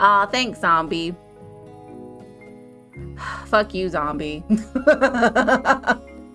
Aw, thanks, zombie. Fuck you, zombie.